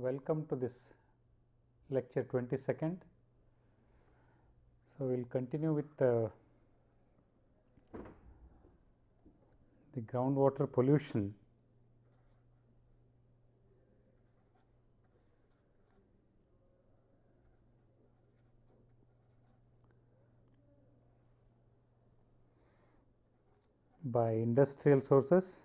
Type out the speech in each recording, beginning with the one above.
welcome to this lecture 22nd. So, we will continue with the, the groundwater pollution. by industrial sources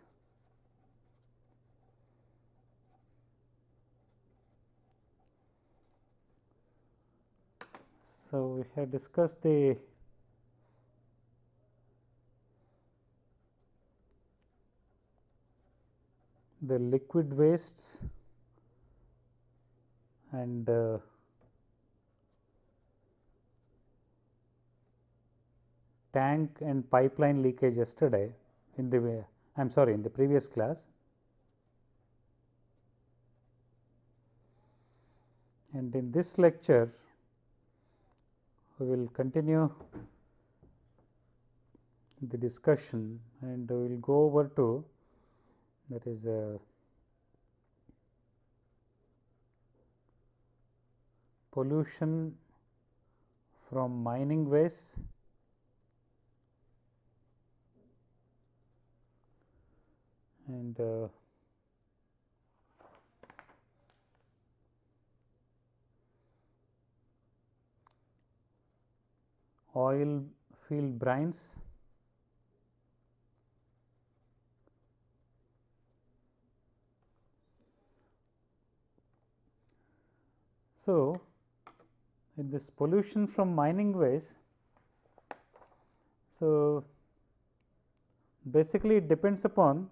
So, we have discussed the the liquid wastes and uh, tank and pipeline leakage yesterday in the way I am sorry in the previous class. And in this lecture we will continue the discussion and we will go over to that is a pollution from mining waste. And uh, oil field brines. So, in this pollution from mining waste, so basically it depends upon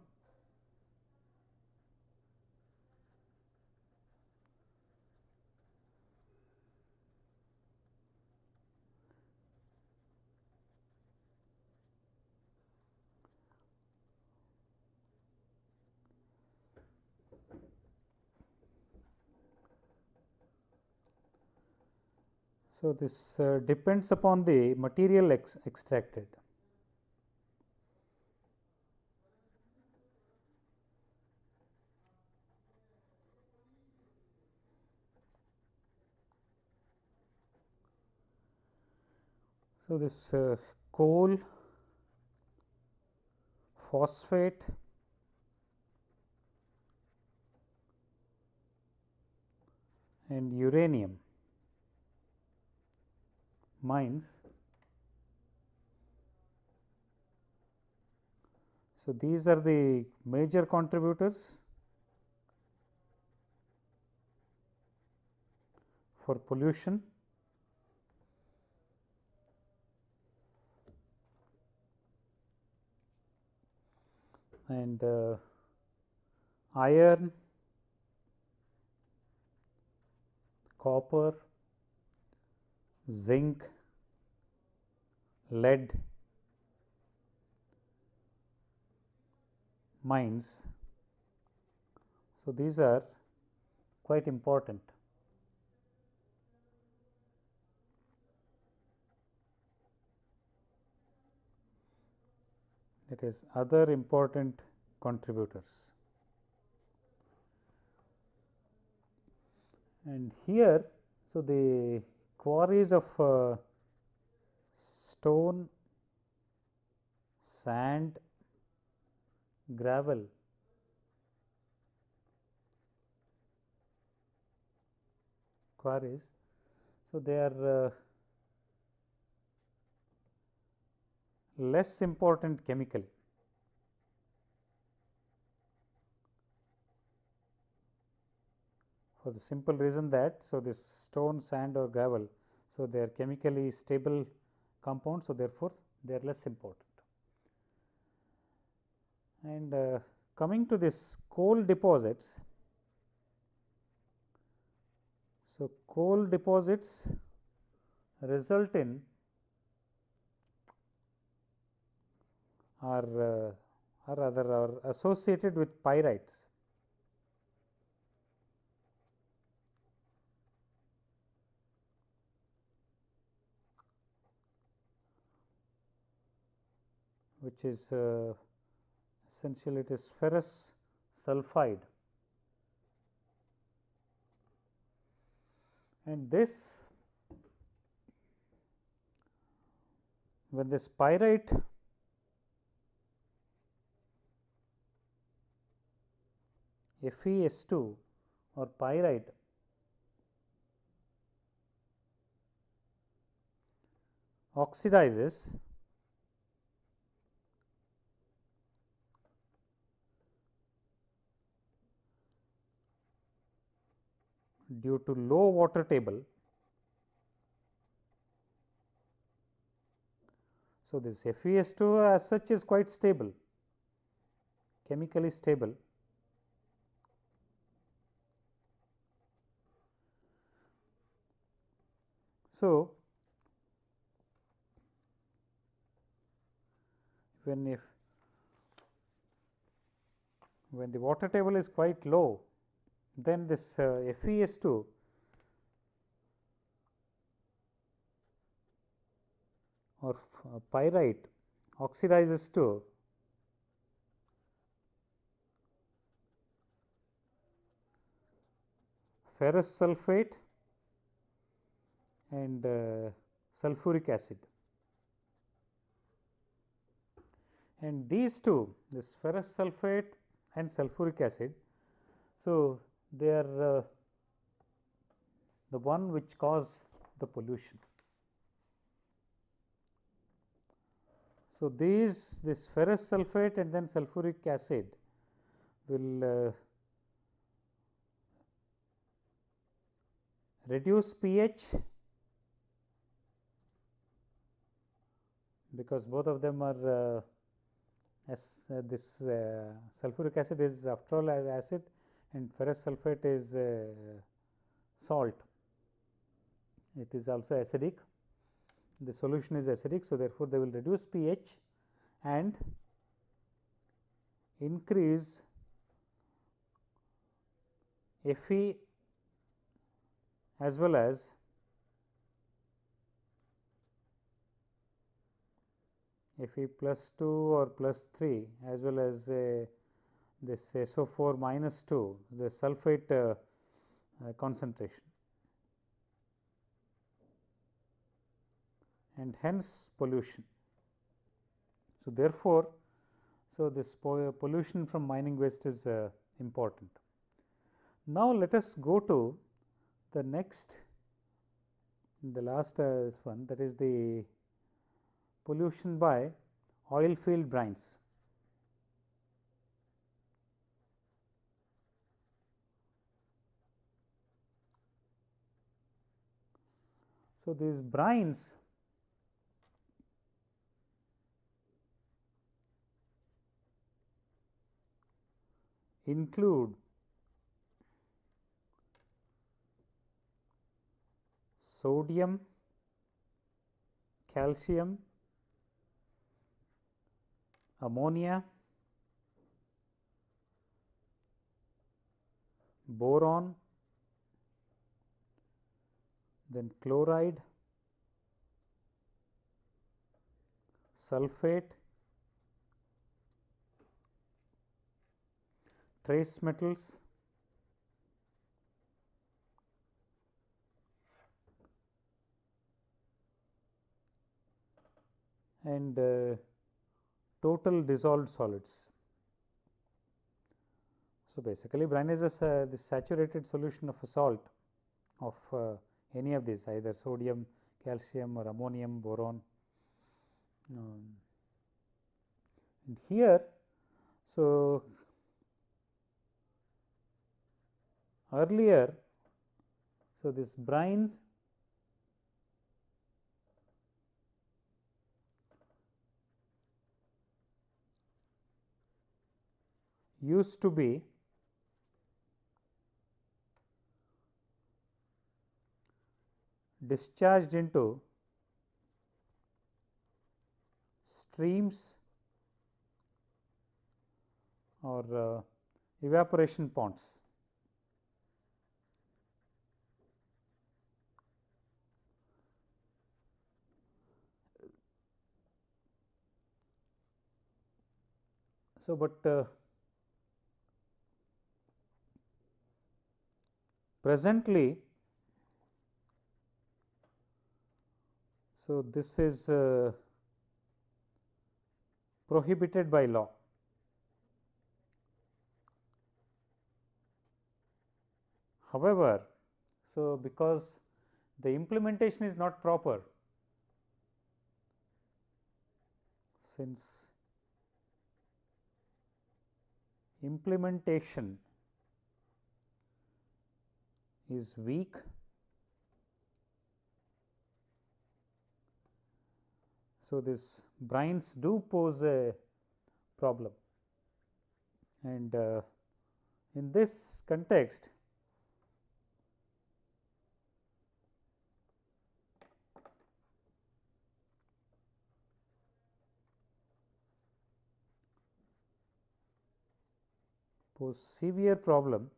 So, this uh, depends upon the material ex extracted. So, this uh, coal, phosphate, and uranium mines. So, these are the major contributors for pollution. and uh, iron, copper, zinc, lead mines. So, these are quite important. It is other important contributors. And here, so the quarries of uh, stone, sand, gravel quarries. So, they are uh, less important chemically. For the simple reason that, so this stone, sand or gravel, so they are chemically stable compounds. So, therefore, they are less important. And uh, coming to this coal deposits, so coal deposits result in are uh, or rather are associated with pyrites. Which is uh, essentially it is ferrous sulphide and this when this pyrite FeS2 or pyrite oxidizes due to low water table. So, this FeS2 as such is quite stable, chemically stable. So, when if when the water table is quite low, then this uh, FeS2 or uh, pyrite oxidizes to ferrous sulphate and uh, sulfuric acid. And these two this ferrous sulphate and sulfuric acid. So, they are uh, the one which cause the pollution. So, these this ferrous sulphate and then sulfuric acid will uh, reduce pH because both of them are uh, as uh, this uh, sulfuric acid is after all as acid and ferrous sulphate is uh, salt. It is also acidic. The solution is acidic. So, therefore, they will reduce pH and increase Fe as well as Fe plus 2 or plus 3 as well as uh, this SO4 minus 2 the sulphate uh, uh, concentration and hence pollution. So, therefore, so this pollution from mining waste is uh, important. Now, let us go to the next the last uh, one that is the pollution by oil field brines. So, these brines include sodium, calcium, ammonia, boron, then chloride, sulphate, trace metals, and uh, total dissolved solids. So, basically brine is a uh, the saturated solution of a salt of uh, any of these either sodium, calcium or ammonium, boron. Um, and here, so earlier, so this brines used to be discharged into streams or uh, evaporation ponds. So, but uh, presently So, this is uh, prohibited by law. However, so because the implementation is not proper, since implementation is weak So, this brines do pose a problem. And uh, in this context pose severe problem.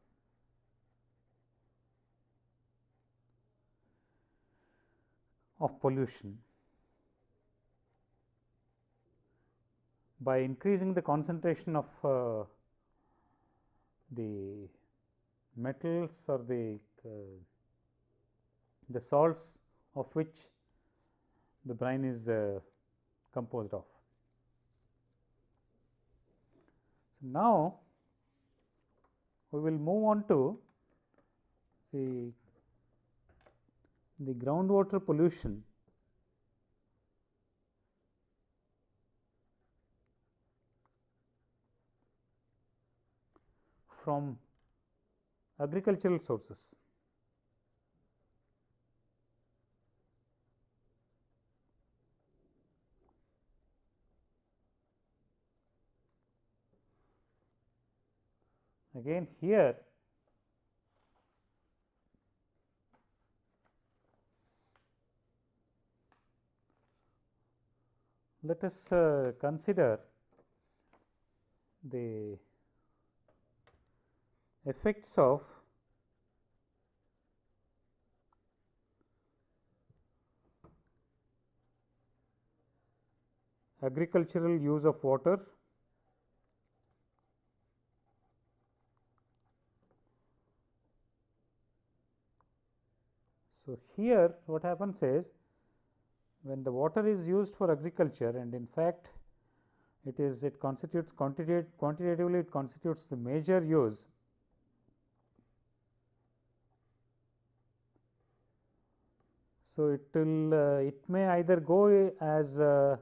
of pollution by increasing the concentration of uh, the metals or the uh, the salts of which the brine is uh, composed of. So, now, we will move on to the the groundwater pollution from agricultural sources. Again here let us uh, consider the effects of agricultural use of water So, here what happens is when the water is used for agriculture and in fact, it is it constitutes quantitative, quantitatively it constitutes the major use So, it will uh, it may either go as uh,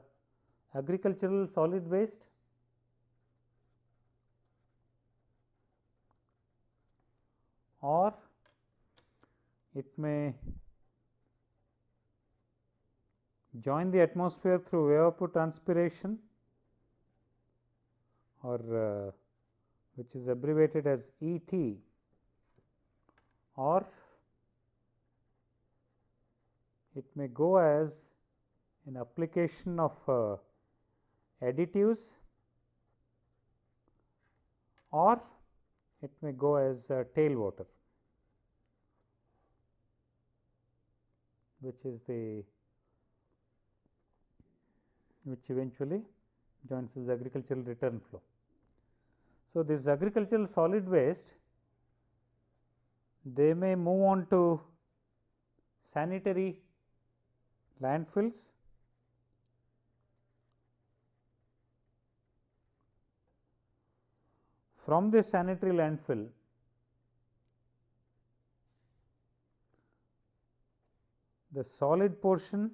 agricultural solid waste or it may join the atmosphere through evapotranspiration or uh, which is abbreviated as ET or it may go as an application of uh, additives or it may go as uh, tail water which is the which eventually joins the agricultural return flow. So, this agricultural solid waste they may move on to sanitary landfills from the sanitary landfill the solid portion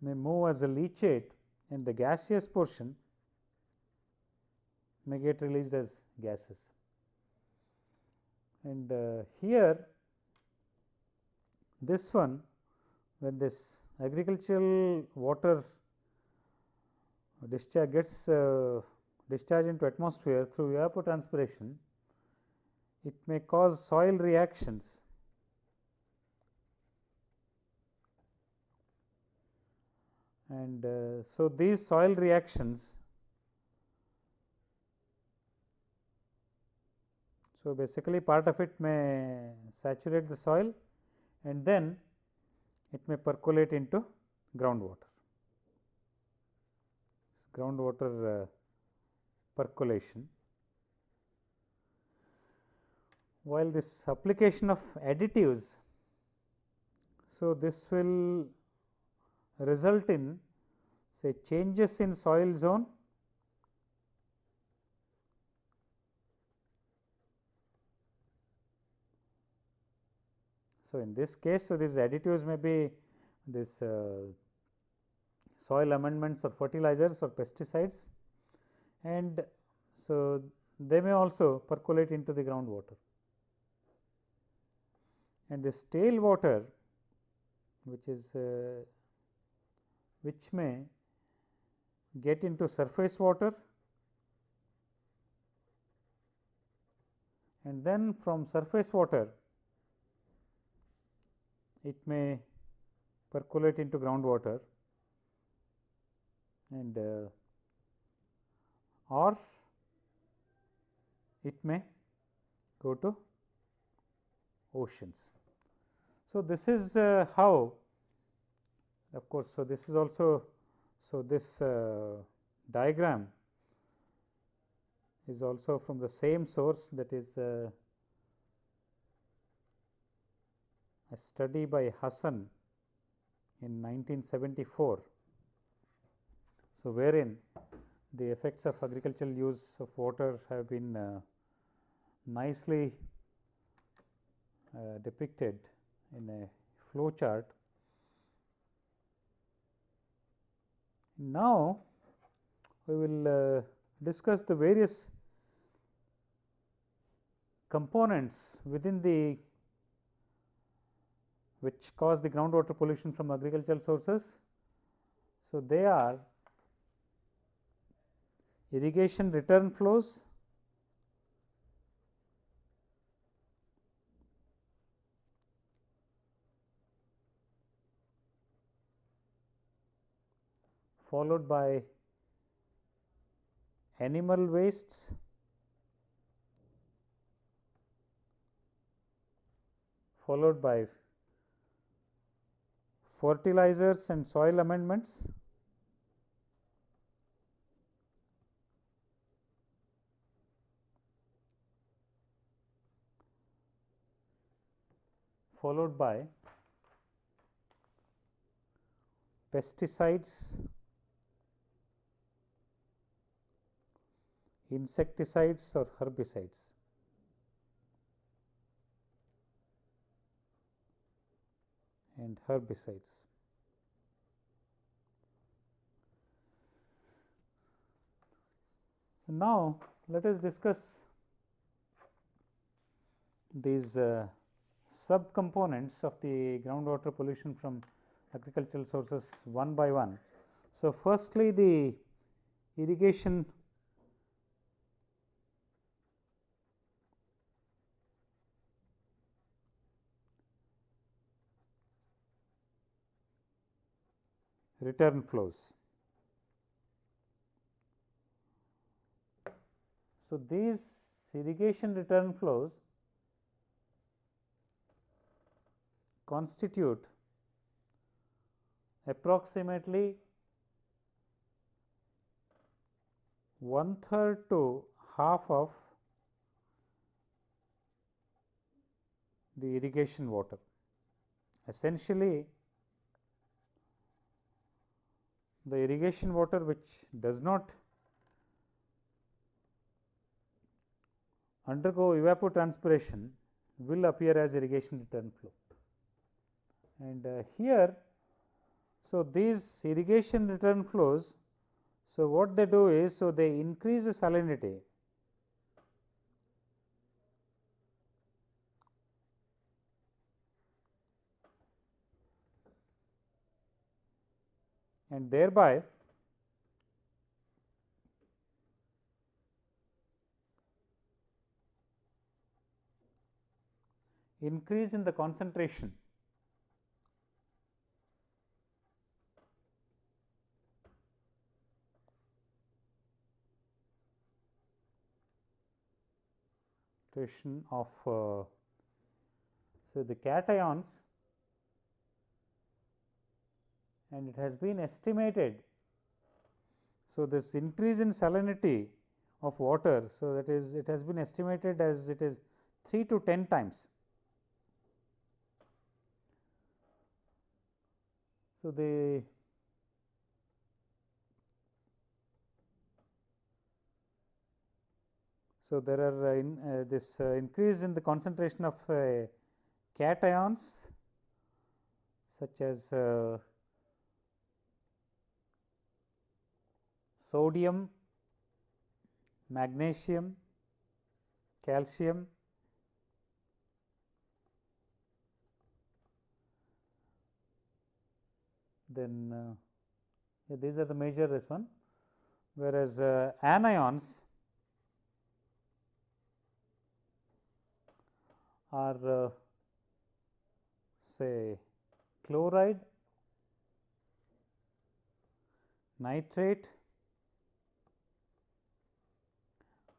may move as a leachate and the gaseous portion may get released as gases. And uh, here this one when this agricultural water discharge gets uh, discharged into atmosphere through evapotranspiration, it may cause soil reactions and uh, so these soil reactions So, basically part of it may saturate the soil and then it may percolate into groundwater. Groundwater uh, percolation. While this application of additives, so this will result in say changes in soil zone So, in this case, so these additives may be this uh, soil amendments or fertilizers or pesticides and so they may also percolate into the groundwater. And the stale water which is uh, which may get into surface water and then from surface water it may percolate into groundwater and uh, or it may go to oceans. So, this is uh, how of course, so this is also so this uh, diagram is also from the same source that is uh, a study by Hassan in 1974. So, wherein the effects of agricultural use of water have been uh, nicely uh, depicted in a flow chart. Now, we will uh, discuss the various components within the which cause the groundwater pollution from agricultural sources. So, they are irrigation return flows, followed by animal wastes, followed by fertilizers and soil amendments. followed by pesticides, insecticides or herbicides. And herbicides. Now, let us discuss these uh, subcomponents of the groundwater pollution from agricultural sources one by one. So, firstly the irrigation return flows. So, these irrigation return flows constitute approximately one third to half of the irrigation water. Essentially, the irrigation water which does not undergo evapotranspiration will appear as irrigation return flow. And uh, here, so these irrigation return flows, so what they do is, so they increase the salinity and thereby increase in the concentration. Of uh, so the cations and it has been estimated. So, this increase in salinity of water. So, that is it has been estimated as it is 3 to 10 times. So, the So, there are uh, in, uh, this uh, increase in the concentration of uh, cations such as sodium, magnesium, calcium, then uh, yeah, these are the major this one. Whereas uh, anions are uh, say chloride, nitrate,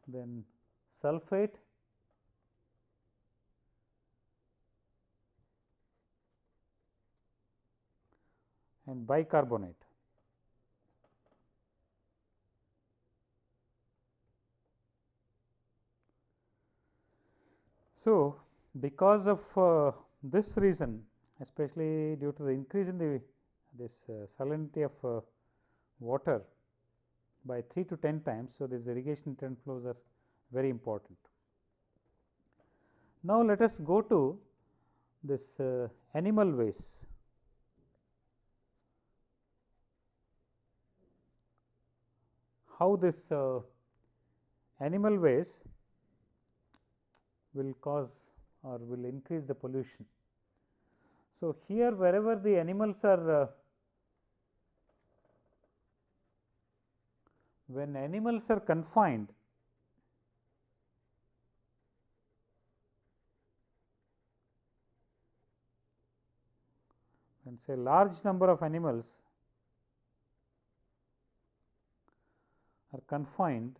then sulphate, and bicarbonate. So, because of uh, this reason especially due to the increase in the this uh, salinity of uh, water by 3 to 10 times. So, these irrigation return flows are very important. Now, let us go to this uh, animal waste. How this uh, animal waste will cause or will increase the pollution. So, here wherever the animals are uh, when animals are confined when say large number of animals are confined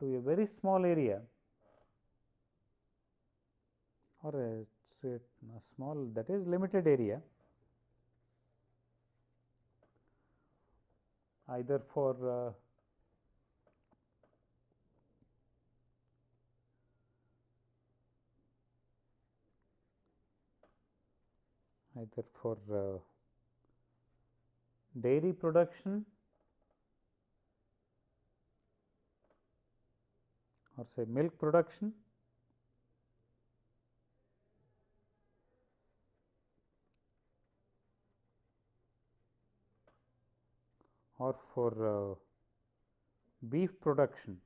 to a very small area or a, a small that is limited area either for uh, either for uh, dairy production or say milk production or for uh, beef production.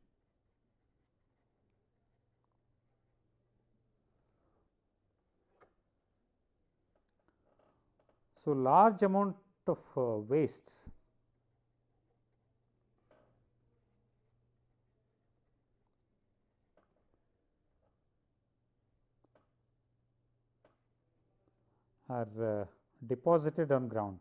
So, large amount of uh, wastes are uh, deposited on ground.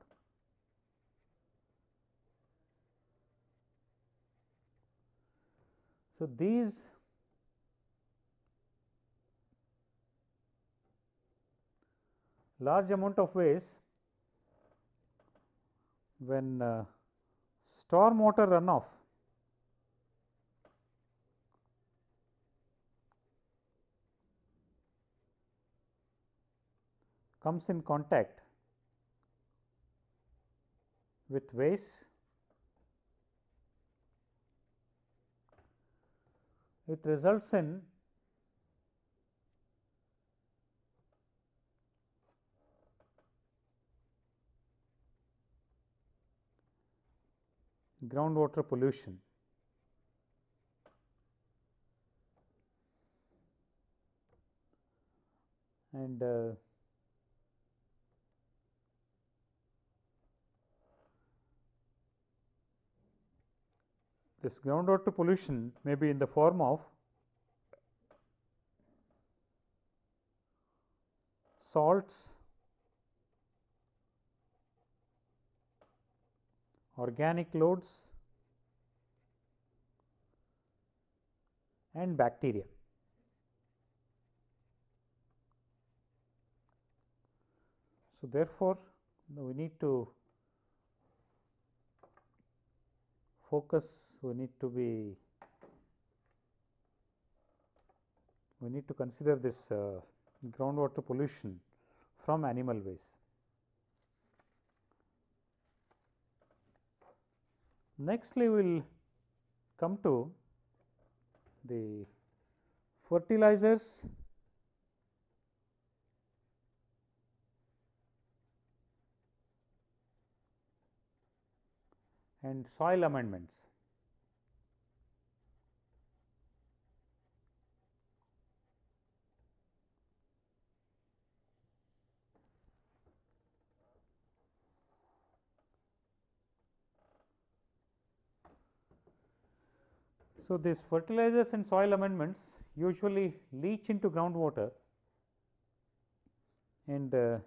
So, these large amount of waste when uh, storm water runoff comes in contact with waste it results in groundwater pollution. And uh, this groundwater pollution may be in the form of salts, organic loads and bacteria. So, therefore, we need to focus we need to be we need to consider this uh, groundwater pollution from animal waste. Nextly, we will come to the fertilizers and soil amendments. So, these fertilizers and soil amendments usually leach into groundwater and uh,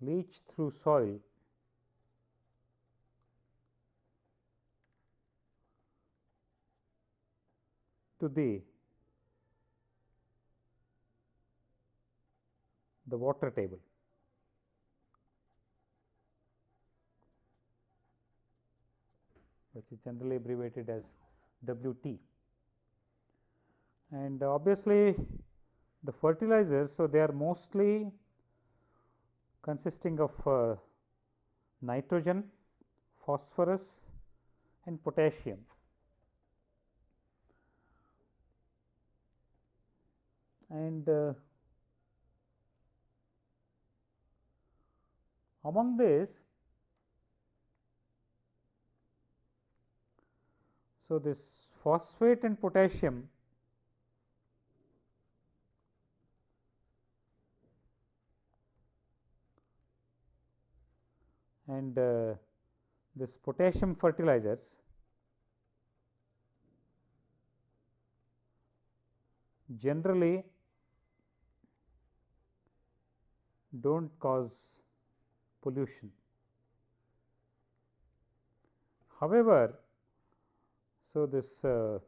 leach through soil to the the water table. which is generally abbreviated as WT. And obviously, the fertilizers, so they are mostly consisting of uh, nitrogen, phosphorus and potassium. And uh, among this, so this phosphate and potassium and uh, this potassium fertilizers generally do not cause pollution. However, so this uh,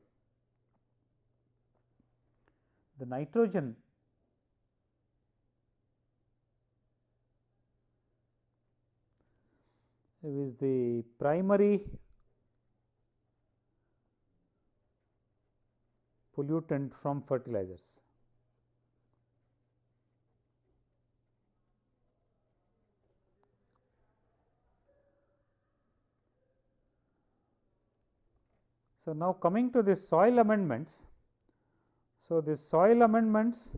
the nitrogen is the primary pollutant from fertilizers. So, now coming to the soil amendments. So, the soil amendments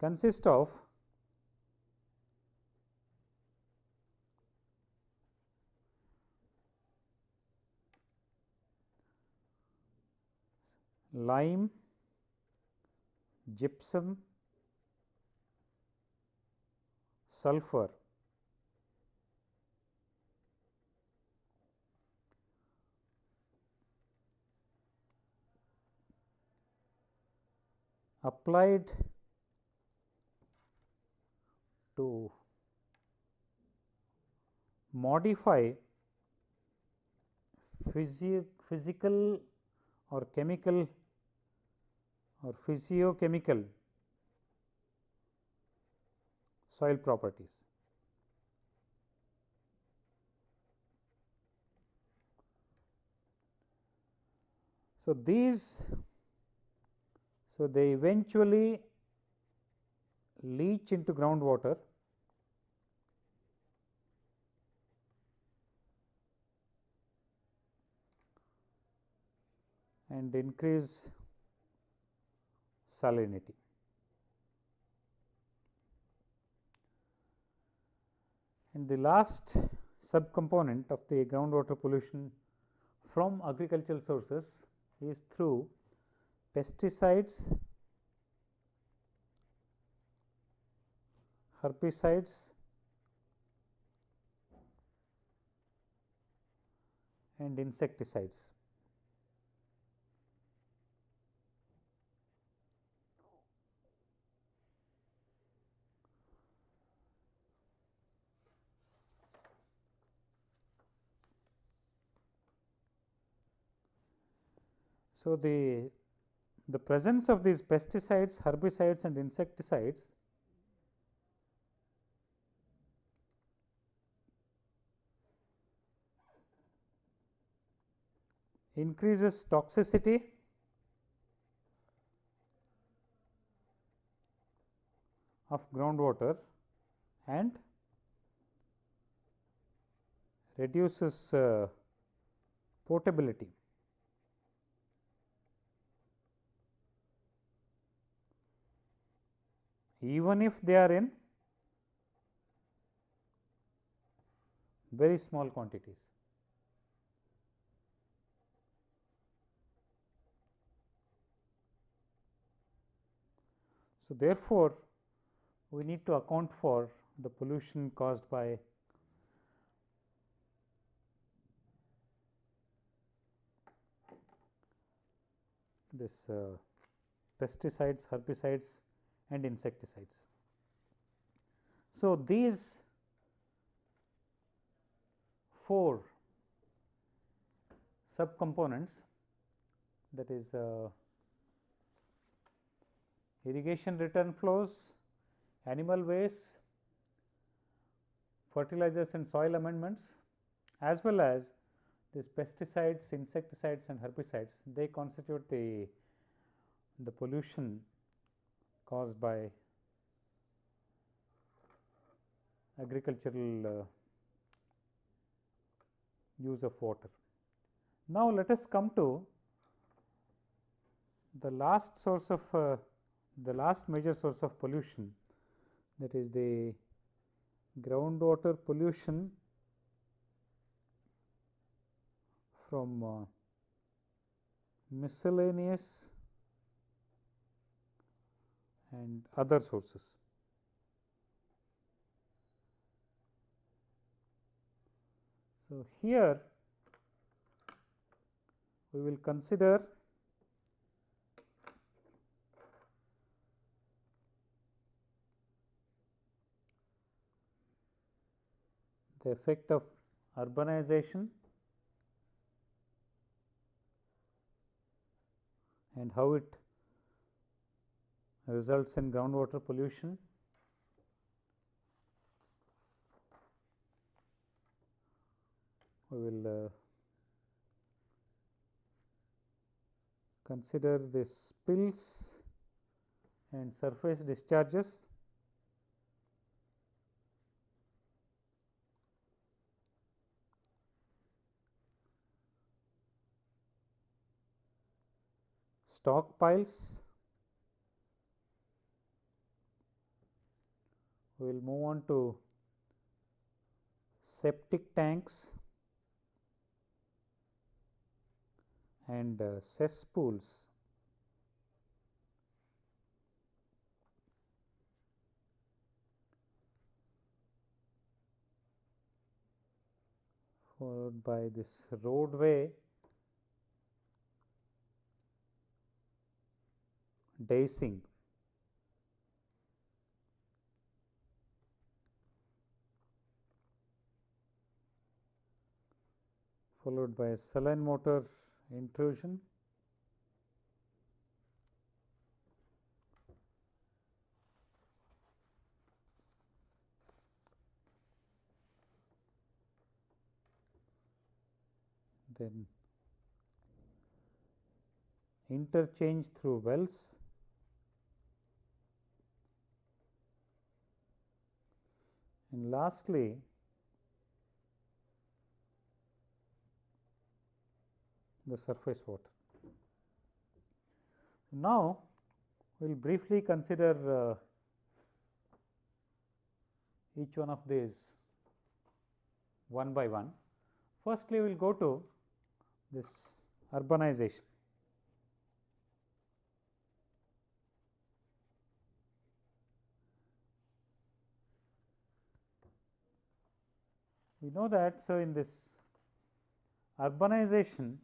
consist of lime, gypsum, sulfur, applied to modify physi physical or chemical or physiochemical soil properties. So, these so they eventually leach into groundwater and increase salinity. And the last subcomponent of the groundwater pollution from agricultural sources is through pesticides, herbicides and insecticides. So, the, the presence of these pesticides, herbicides and insecticides increases toxicity of groundwater and reduces uh, potability. Even if they are in very small quantities. So, therefore, we need to account for the pollution caused by this uh, pesticides, herbicides and insecticides. So, these four subcomponents that is uh, irrigation return flows, animal waste, fertilizers and soil amendments as well as these pesticides, insecticides and herbicides they constitute the, the pollution caused by agricultural uh, use of water. Now, let us come to the last source of uh, the last major source of pollution that is the groundwater pollution from uh, miscellaneous and other sources. So, here we will consider the effect of urbanization and how it results in groundwater pollution. We will uh, consider the spills and surface discharges stockpiles. We will move on to septic tanks and uh, cesspools. followed by this roadway deicing. Followed by a saline water intrusion. Then interchange through wells. And lastly the surface water. Now, we will briefly consider uh, each one of these one by one. Firstly, we will go to this urbanization. We know that, so in this urbanization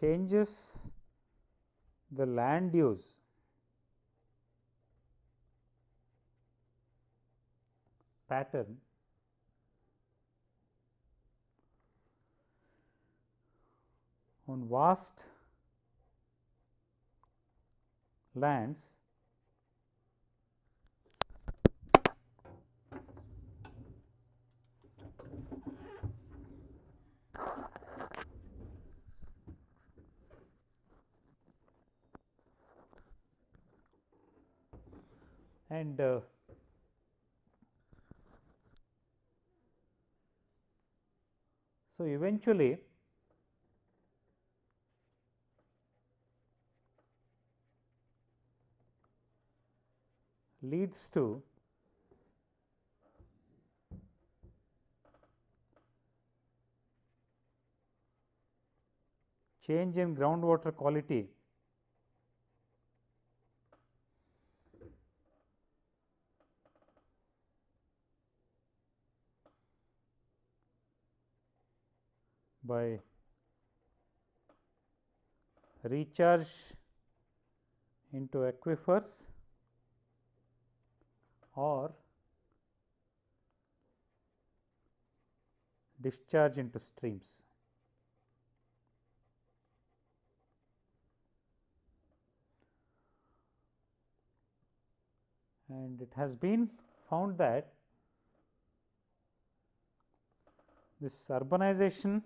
changes the land use pattern on vast lands and uh, so eventually leads to change in groundwater quality by recharge into aquifers or discharge into streams. And it has been found that this urbanization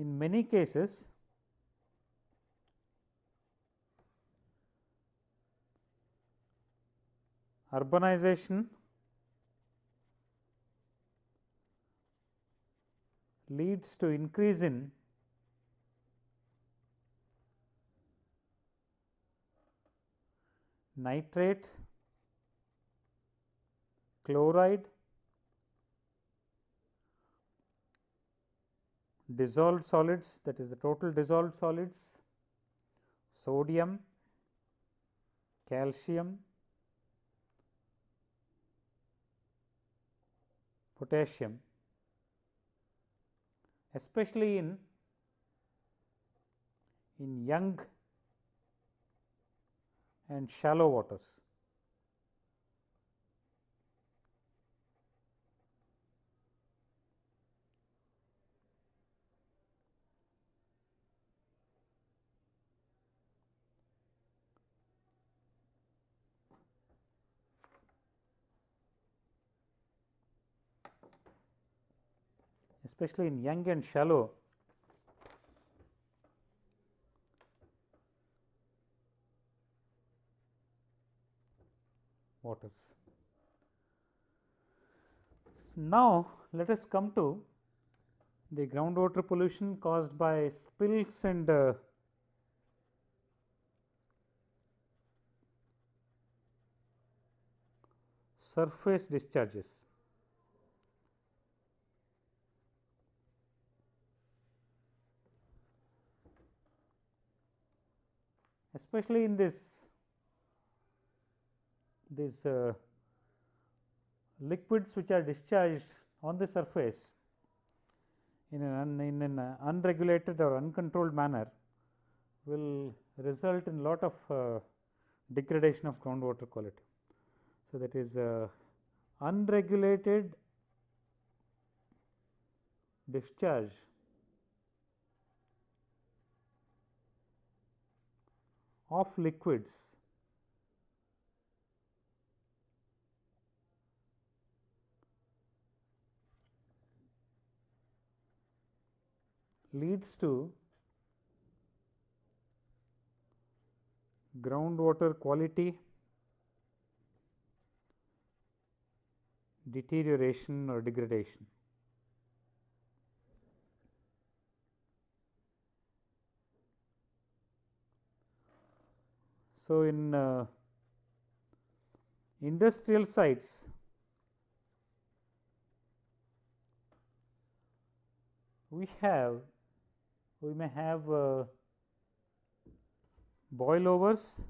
in many cases urbanization leads to increase in nitrate, chloride, dissolved solids that is the total dissolved solids, sodium, calcium, potassium especially in in young and shallow waters. Especially in young and shallow waters. Now, let us come to the groundwater pollution caused by spills and uh, surface discharges. Especially in this these uh, liquids which are discharged on the surface in an, in an unregulated or uncontrolled manner will result in lot of uh, degradation of groundwater quality. So, that is uh, unregulated discharge of liquids leads to groundwater quality deterioration or degradation. So, in uh, industrial sites we have we may have uh, overs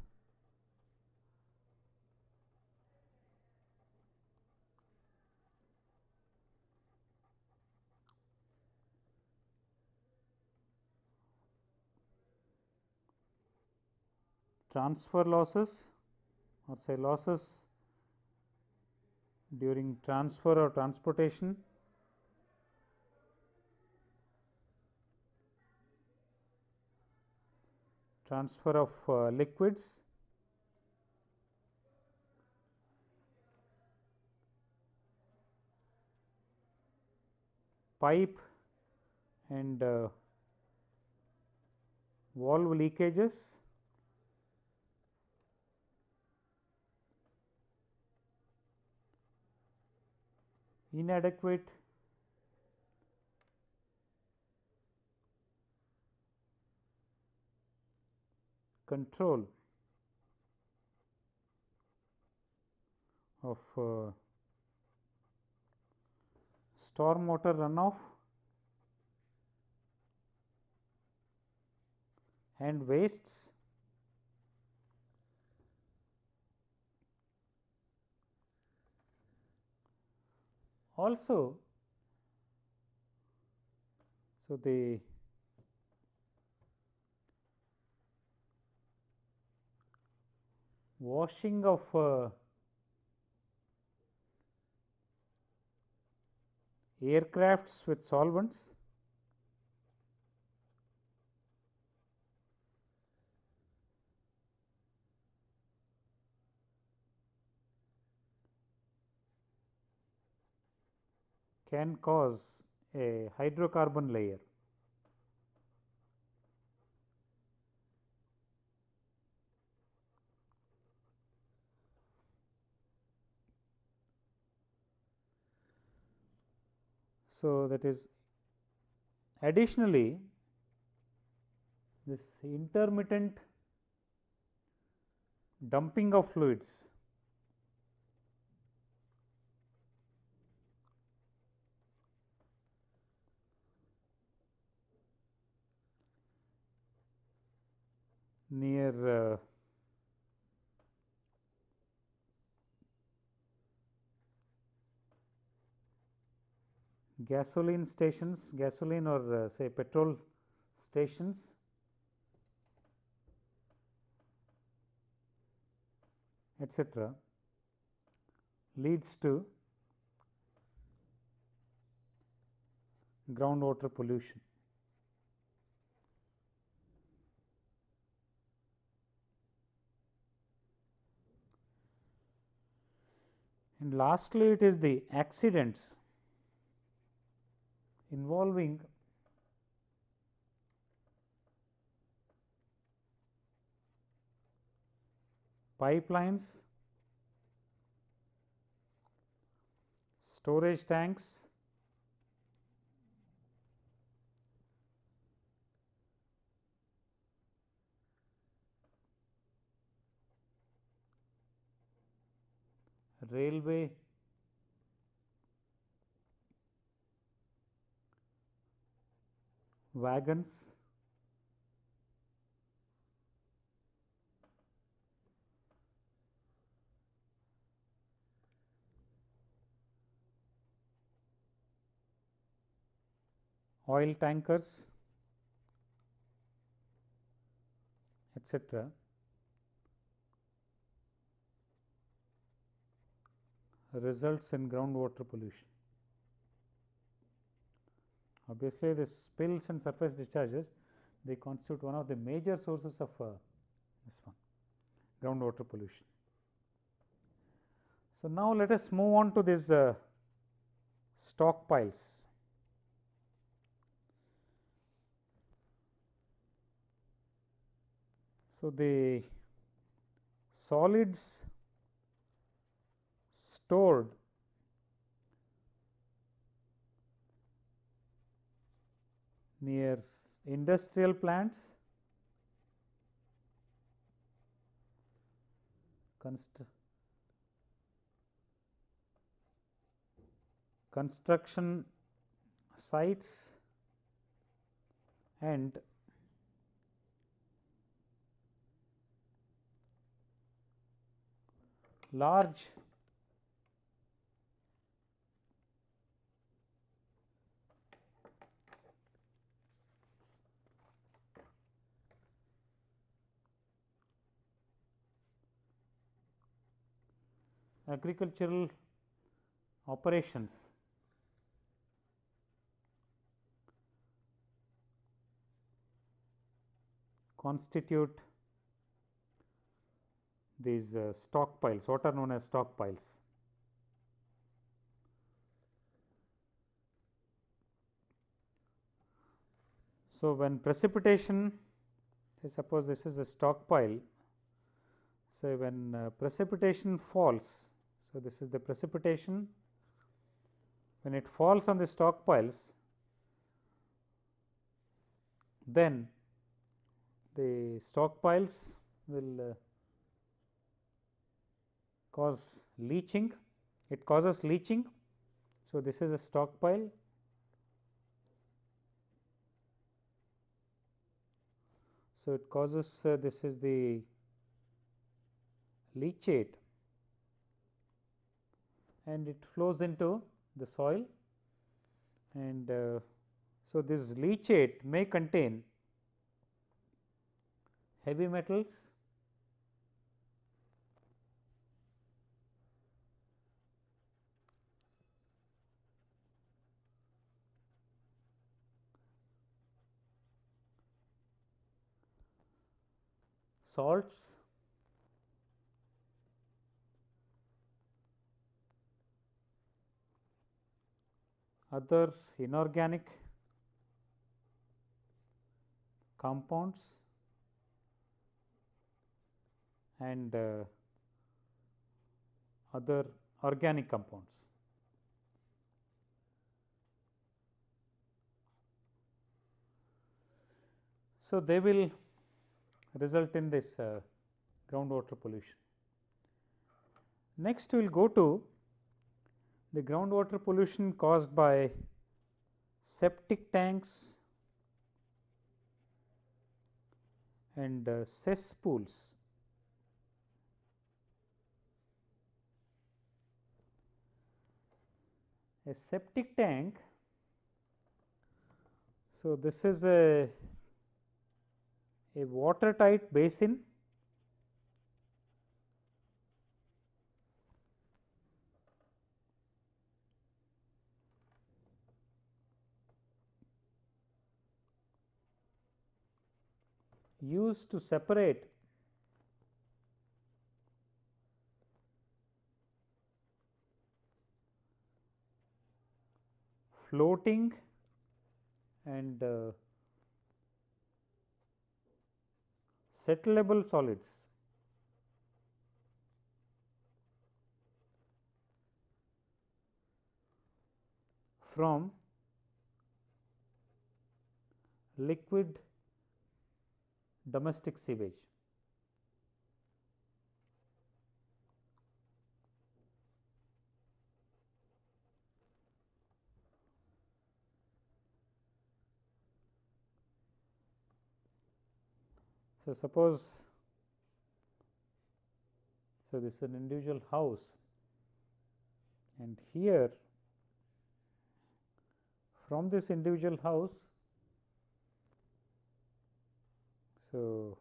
transfer losses or say losses during transfer or transportation. Transfer of uh, liquids. Pipe and uh, valve leakages inadequate. Control of uh, storm water runoff and wastes also so the washing of uh, aircrafts with solvents can cause a hydrocarbon layer. So, that is additionally this intermittent dumping of fluids near uh, gasoline stations, gasoline or uh, say petrol stations etc., leads to groundwater pollution. And lastly, it is the accidents involving pipelines, storage tanks, wagons oil tankers etc results in groundwater pollution. Obviously, the spills and surface discharges they constitute one of the major sources of uh, this one groundwater pollution. So, now let us move on to these uh, stockpiles. So, the solids stored near industrial plants, const construction sites and large agricultural operations constitute these uh, stockpiles what are known as stockpiles. So, when precipitation say suppose this is a stockpile. So, when uh, precipitation falls, so this is the precipitation. When it falls on the stockpiles then the stockpiles will uh, cause leaching, it causes leaching. So, this is a stockpile. So, it causes uh, this is the leachate and it flows into the soil. And uh, so this leachate may contain heavy metals salts other inorganic compounds and uh, other organic compounds. So, they will result in this uh, groundwater pollution. Next, we will go to the groundwater pollution caused by septic tanks and uh, cesspools. A septic tank, so this is a a watertight basin used to separate floating and uh, settlable solids. from liquid domestic sewage. So, suppose so this is an individual house and here from this individual house so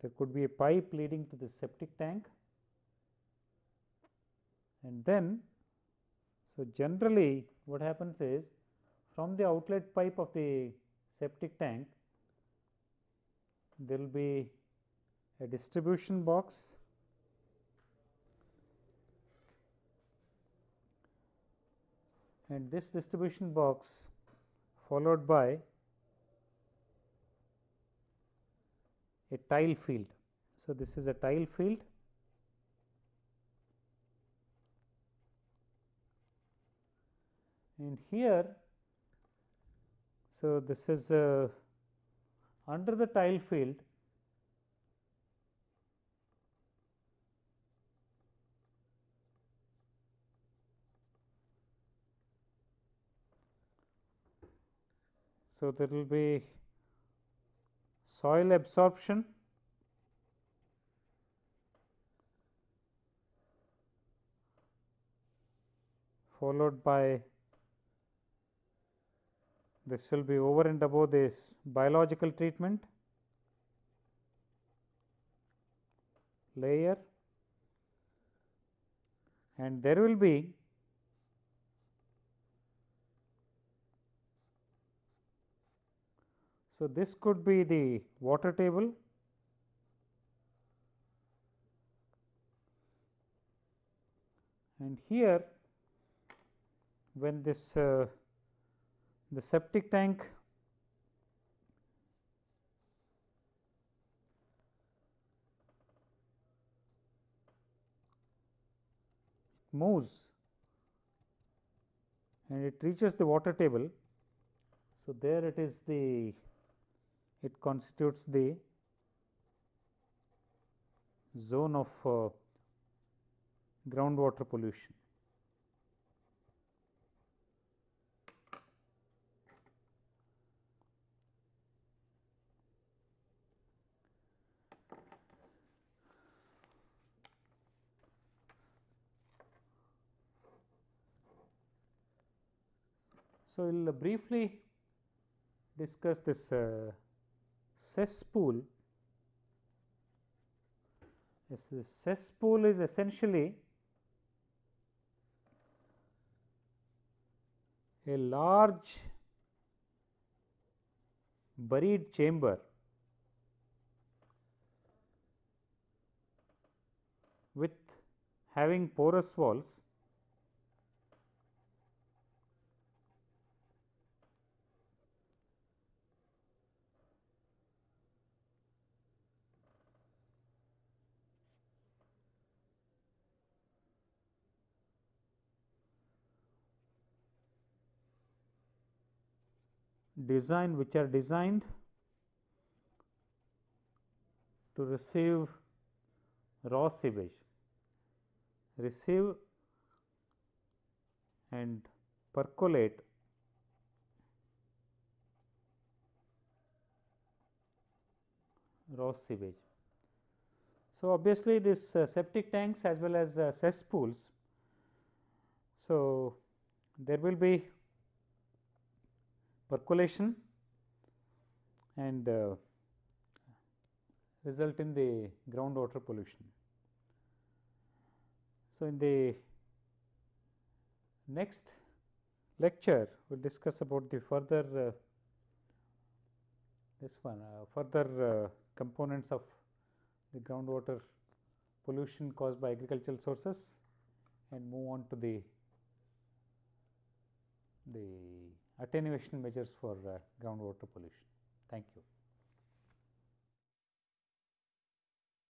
there could be a pipe leading to the septic tank. And then so generally what happens is from the outlet pipe of the septic tank there will be a distribution box. And this distribution box followed by a tile field. So, this is a tile field and here so, this is uh, under the tile field So, there will be soil absorption followed by this will be over and above this biological treatment layer and there will be so this could be the water table and here when this uh, the septic tank moves and it reaches the water table. So, there it is the it constitutes the zone of uh, groundwater pollution. So, we will briefly discuss this uh, cesspool. This cesspool is essentially a large buried chamber with having porous walls design which are designed to receive raw sewage, receive and percolate raw sewage. So, obviously, this uh, septic tanks as well as uh, cesspools. So, there will be percolation and uh, result in the groundwater pollution. So, in the next lecture we will discuss about the further uh, this one uh, further uh, components of the groundwater pollution caused by agricultural sources and move on to the the attenuation measures for uh, groundwater pollution. Thank you.